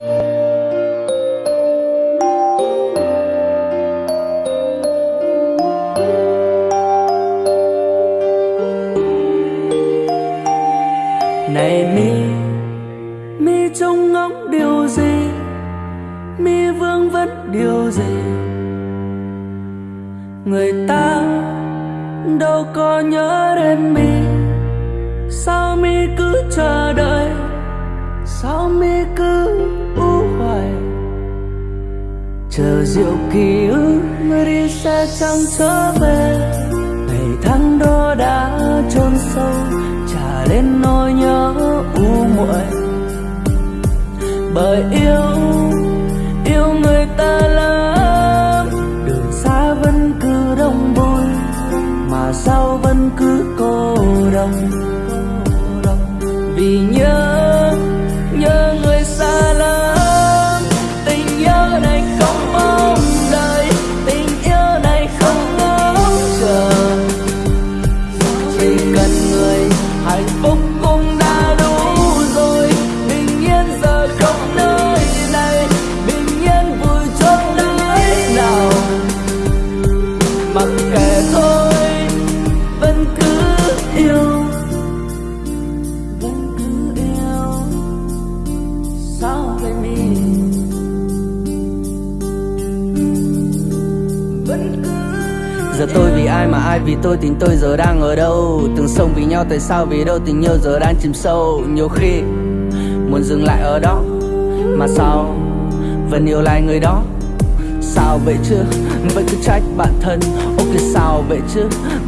này mi mi trông ngóng điều gì? Mi vương vấn điều gì? Người ta đâu có nhớ đến mi. Sao mi cứ chờ đợi? Sao mi cứ chờ rượu ký ức mới đi xa chẳng trở về. Ngày tháng đó đã chôn sâu, trả lên nỗi nhớ u muội. Bởi yêu yêu người ta lắm đường xa vẫn cứ đông vui, mà sao vẫn cứ cô đồng người hạnh Giờ tôi vì ai mà ai vì tôi, tình tôi giờ đang ở đâu? Từng sông vì nhau, tại sao vì đâu? Tình yêu giờ đang chìm sâu. Nhiều khi muốn dừng lại ở đó, Mà sao vẫn yêu lại người đó? Sao vậy chứ? Vẫn cứ trách bản thân. Ok sao vậy chứ?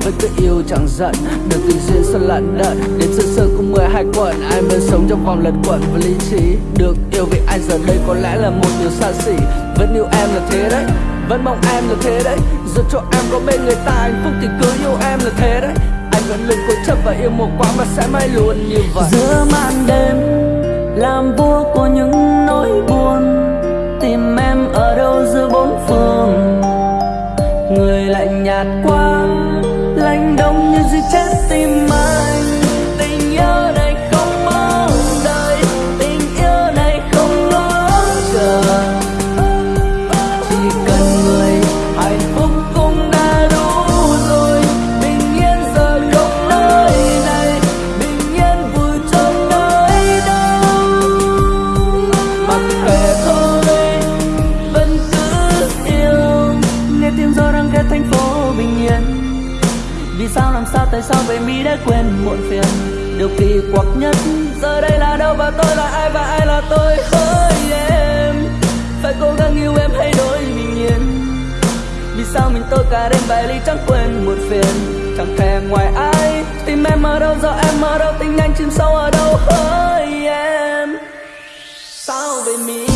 Vẫn cứ yêu chẳng giận. Được tình duyên sao lận đận. Đến sơ sơ cũng 12 quận, Ai vẫn sống trong vòng lật quẩn và lý trí. Được yêu vì ai giờ đây có lẽ là một điều xa xỉ. Vẫn yêu em là thế đấy. Vẫn mong em là thế đấy. Giờ cho em có bên người ta, hạnh phúc thì cứ yêu em là thế đấy. Anh vẫn luôn cố chấp và yêu một quá mà sẽ mãi luôn như vậy. Giữa màn đêm, Làm vua của những nỗi buồn, Tìm em ở đâu giữa bốn phương? Người lạnh nhạt quá, Lạnh đông như dưới chết tim anh làm sao tại sao vậy mi đã quên muộn phiền? Điều kỳ quặc nhất, giờ đây là đâu và tôi là ai và ai là tôi hỡi em? Phải cố gắng yêu em hay đổi bình yên? Vì sao mình tôi cả đêm vài ly chẳng quên muộn phiền? Chẳng thèm ngoài ai tìm em ở đâu giờ em ở đâu, tình anh chìm sâu ở đâu hỡi em? Sao vậy mi?